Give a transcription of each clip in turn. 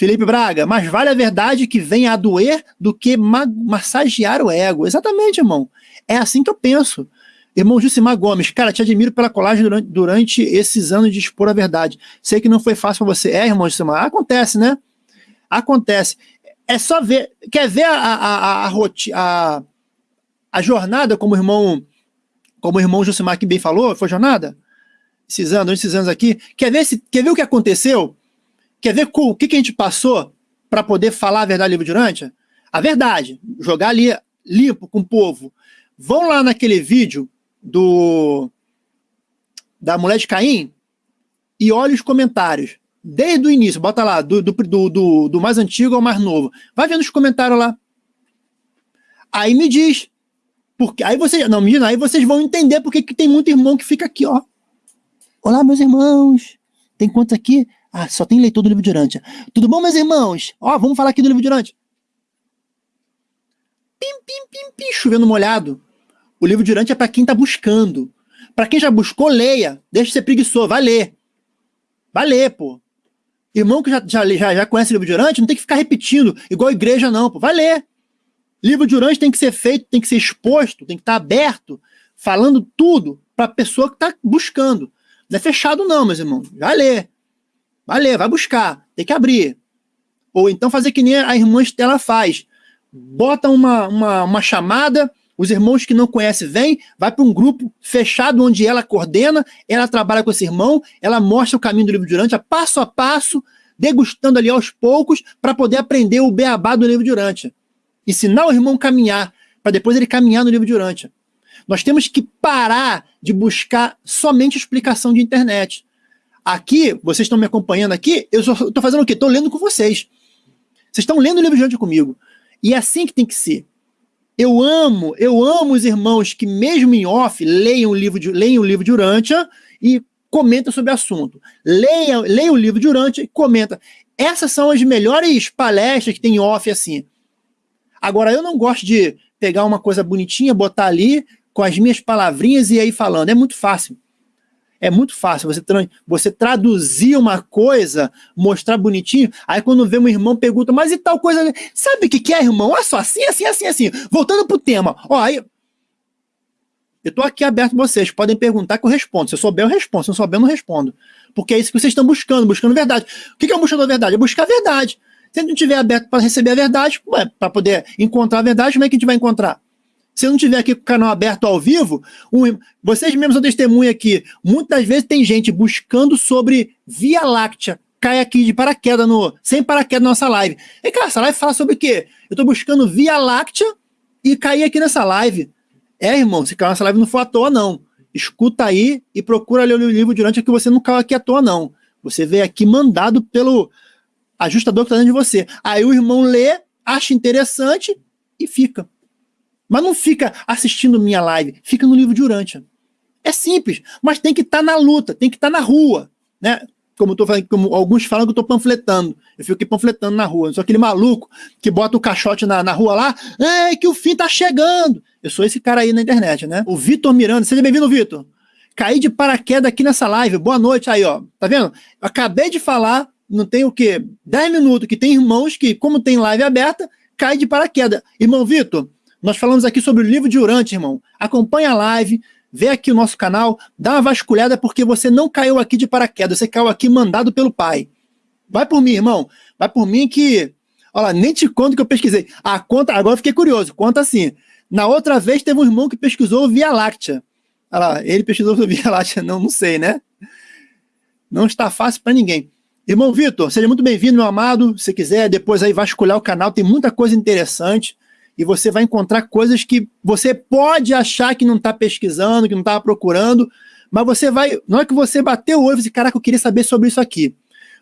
Felipe Braga, mas vale a verdade que venha a doer do que ma massagear o ego. Exatamente, irmão. É assim que eu penso. Irmão Jucimar Gomes, cara, te admiro pela colagem durante, durante esses anos de expor a verdade. Sei que não foi fácil para você. É, irmão Jucimar, acontece, né? Acontece. É só ver. Quer ver a, a, a, a, a, a jornada, como o irmão, como o irmão Jucimar que bem falou? Foi jornada? Esses anos, esses anos aqui. Quer ver, se, quer ver o que aconteceu? Quer ver o que, que a gente passou para poder falar a verdade livre durante? A verdade, jogar ali limpo com o povo. Vão lá naquele vídeo do da mulher de Caim e olhe os comentários. Desde o início, bota lá, do, do, do, do mais antigo ao mais novo. Vai vendo os comentários lá. Aí me diz. Porque, aí vocês. Não, me diz, aí vocês vão entender porque que tem muito irmão que fica aqui, ó. Olá, meus irmãos. Tem quantos aqui? Ah, só tem leitor do livro de Urântia. Tudo bom, meus irmãos? Ó, vamos falar aqui do livro de Urântia. Pim, pim, pim, pim, chovendo molhado. O livro de Urântia é para quem está buscando. Para quem já buscou, leia. Deixa de ser preguiçoso, vai ler. Vai ler, pô. Irmão que já, já, já, já conhece o livro de Urântia, não tem que ficar repetindo, igual igreja não, pô. Vai ler. Livro de Urântia tem que ser feito, tem que ser exposto, tem que estar tá aberto, falando tudo para a pessoa que está buscando. Não é fechado não, meus irmãos. Vai ler. Vai ler, vai buscar, tem que abrir. Ou então fazer que nem a irmã Estela faz. Bota uma, uma, uma chamada, os irmãos que não conhecem vêm, vai para um grupo fechado onde ela coordena, ela trabalha com esse irmão, ela mostra o caminho do livro de Urântia, passo a passo, degustando ali aos poucos, para poder aprender o beabá do livro de Urântia. Ensinar o irmão a caminhar, para depois ele caminhar no livro de Urântia. Nós temos que parar de buscar somente explicação de internet. Aqui, vocês estão me acompanhando aqui, eu estou fazendo o quê? Estou lendo com vocês. Vocês estão lendo o livro diante comigo. E é assim que tem que ser. Eu amo, eu amo os irmãos que, mesmo em off, leiam o livro de, leiam o livro de Urântia e comentam sobre o assunto. Leia, leia o livro de Urântia e comenta. Essas são as melhores palestras que tem em off assim. Agora, eu não gosto de pegar uma coisa bonitinha, botar ali com as minhas palavrinhas e aí falando. É muito fácil. É muito fácil você, tra você traduzir uma coisa, mostrar bonitinho, aí quando vê um irmão pergunta, mas e tal coisa, sabe o que, que é, irmão? Olha só, assim, assim, assim, assim. Voltando pro tema, ó, aí... Eu tô aqui aberto pra vocês, podem perguntar que eu respondo. Se eu souber, eu respondo. Se eu souber, eu não respondo. Porque é isso que vocês estão buscando, buscando verdade. O que é um buscador da verdade? É buscar a verdade. Se a gente não estiver aberto para receber a verdade, para poder encontrar a verdade, como é que a gente vai encontrar? Se eu não tiver aqui com o canal aberto ao vivo, um, vocês mesmos são testemunha aqui. Muitas vezes tem gente buscando sobre Via Láctea, cai aqui de paraquedas, no, sem paraquedas na nossa live. E cara, essa live fala sobre o quê? Eu tô buscando Via Láctea e caí aqui nessa live. É, irmão, se caiu nessa live não foi à toa, não. Escuta aí e procura ler o livro durante que você não caiu aqui à toa, não. Você veio aqui mandado pelo ajustador que está dentro de você. Aí o irmão lê, acha interessante e fica. Mas não fica assistindo minha live, fica no livro de Urântia. É simples, mas tem que estar tá na luta, tem que estar tá na rua, né? Como, tô falando, como alguns falam que eu estou panfletando. Eu fico aqui panfletando na rua. Eu sou aquele maluco que bota o caixote na, na rua lá, é que o fim tá chegando. Eu sou esse cara aí na internet, né? O Vitor Miranda, seja bem-vindo, Vitor. Caí de paraquedas aqui nessa live. Boa noite aí, ó. Tá vendo? Acabei de falar, não tem o quê? 10 minutos, que tem irmãos que, como tem live aberta, cai de paraquedas. Irmão Vitor, nós falamos aqui sobre o livro de Urante, irmão. Acompanha a live, vê aqui o nosso canal, dá uma vasculhada porque você não caiu aqui de paraquedas, você caiu aqui mandado pelo pai. Vai por mim, irmão. Vai por mim que... Olha nem te conto que eu pesquisei. Ah, conta, agora fiquei curioso. Conta assim. Na outra vez teve um irmão que pesquisou Via Láctea. Olha lá, ele pesquisou Via Láctea. Não, não sei, né? Não está fácil para ninguém. Irmão Vitor, seja muito bem-vindo, meu amado. Se quiser, depois aí vasculhar o canal, tem muita coisa interessante e você vai encontrar coisas que você pode achar que não está pesquisando, que não estava procurando, mas você vai, não é que você bateu o olho e disse, caraca, eu queria saber sobre isso aqui.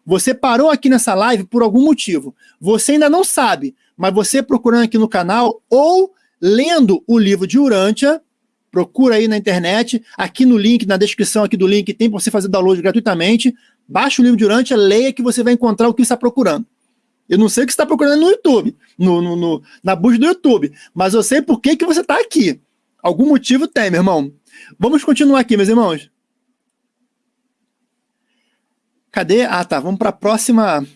Você parou aqui nessa live por algum motivo. Você ainda não sabe, mas você procurando aqui no canal ou lendo o livro de Urântia, procura aí na internet, aqui no link, na descrição aqui do link, tem para você fazer download gratuitamente, baixa o livro de Urântia, leia que você vai encontrar o que está procurando. Eu não sei o que você está procurando no YouTube, no, no, no, na busca do YouTube, mas eu sei por que, que você está aqui. Algum motivo tem, meu irmão. Vamos continuar aqui, meus irmãos. Cadê? Ah, tá. Vamos para a próxima.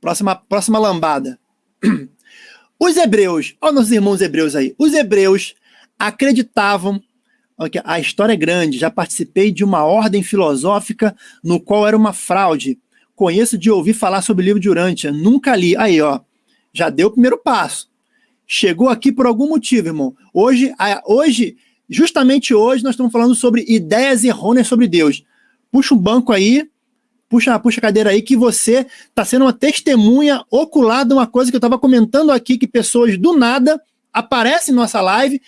Próxima, próxima lambada. Os hebreus, olha nossos irmãos hebreus aí. Os hebreus acreditavam a história é grande. Já participei de uma ordem filosófica no qual era uma fraude. Conheço de ouvir falar sobre o livro de Urântia. Nunca li. Aí, ó. Já deu o primeiro passo. Chegou aqui por algum motivo, irmão. Hoje, hoje, justamente hoje, nós estamos falando sobre ideias errôneas sobre Deus. Puxa um banco aí, puxa, puxa a cadeira aí, que você está sendo uma testemunha ocular de uma coisa que eu estava comentando aqui, que pessoas do nada aparecem em nossa live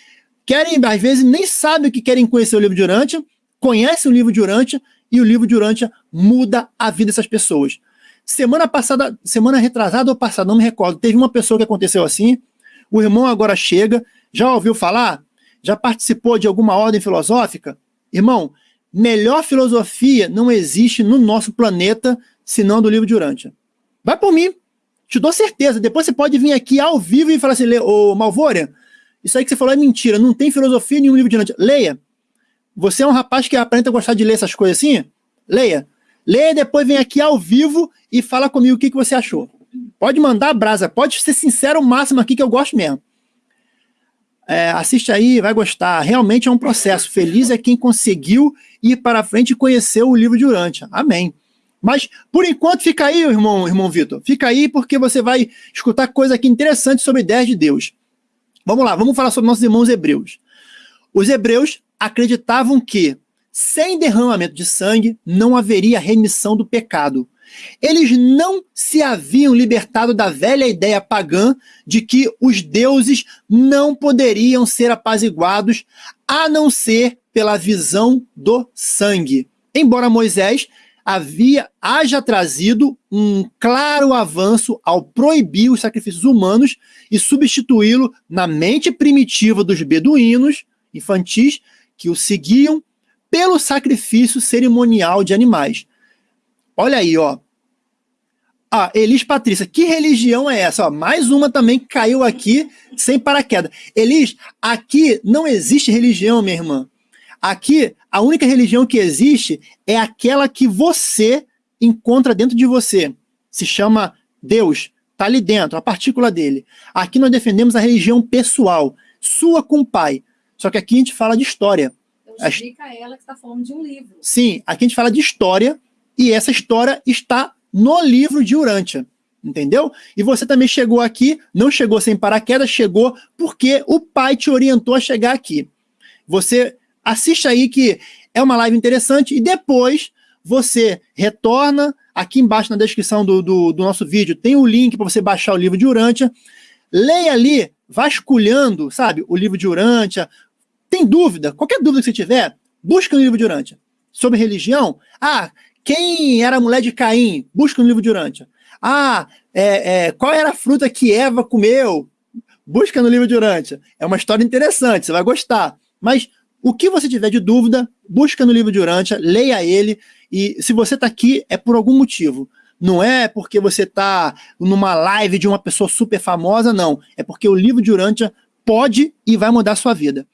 querem, às vezes, nem sabem o que querem conhecer o livro de Urântia, conhecem o livro de Urântia e o livro de Urântia muda a vida dessas pessoas. Semana passada, semana retrasada ou passada, não me recordo, teve uma pessoa que aconteceu assim, o irmão agora chega, já ouviu falar? Já participou de alguma ordem filosófica? Irmão, melhor filosofia não existe no nosso planeta senão do livro de Urântia. Vai por mim, te dou certeza. Depois você pode vir aqui ao vivo e falar assim, ô Malvória, isso aí que você falou é mentira, não tem filosofia nenhum livro de Dante. Leia. Você é um rapaz que aparenta gostar de ler essas coisas assim? Leia. Leia e depois vem aqui ao vivo e fala comigo o que, que você achou. Pode mandar a brasa, pode ser sincero o máximo aqui que eu gosto mesmo. É, assiste aí, vai gostar. Realmente é um processo. Feliz é quem conseguiu ir para frente e conhecer o livro de Urântia. Amém. Mas, por enquanto, fica aí, irmão, irmão Vitor. Fica aí porque você vai escutar coisa aqui interessante sobre ideias de Deus. Vamos lá, vamos falar sobre nossos irmãos hebreus. Os hebreus acreditavam que, sem derramamento de sangue, não haveria remissão do pecado. Eles não se haviam libertado da velha ideia pagã de que os deuses não poderiam ser apaziguados a não ser pela visão do sangue. Embora Moisés havia haja trazido um claro avanço ao proibir os sacrifícios humanos e substituí-lo na mente primitiva dos beduínos infantis que o seguiam pelo sacrifício cerimonial de animais. Olha aí, ó. Ah, Elis Patrícia, que religião é essa? Ó, mais uma também caiu aqui sem paraquedas. Elis, aqui não existe religião, minha irmã. Aqui, a única religião que existe é aquela que você encontra dentro de você. Se chama Deus, está ali dentro, a partícula dele. Aqui nós defendemos a religião pessoal, sua com o pai. Só que aqui a gente fala de história. Então explica a ela que está falando de um livro. Sim, aqui a gente fala de história e essa história está no livro de Urântia. Entendeu? E você também chegou aqui, não chegou sem paraquedas, chegou porque o pai te orientou a chegar aqui. Você assiste aí que é uma live interessante e depois você retorna, aqui embaixo na descrição do, do, do nosso vídeo tem o link para você baixar o livro de Urântia, leia ali, vasculhando, sabe, o livro de Urântia, tem dúvida, qualquer dúvida que você tiver, busca no livro de Urântia. Sobre religião, ah, quem era a mulher de Caim? Busca no livro de Urântia. Ah, é, é, qual era a fruta que Eva comeu? Busca no livro de Urântia. É uma história interessante, você vai gostar. Mas o que você tiver de dúvida, busca no livro de Urântia, leia ele, e se você está aqui, é por algum motivo. Não é porque você está numa live de uma pessoa super famosa, não. É porque o livro de Urântia pode e vai mudar a sua vida.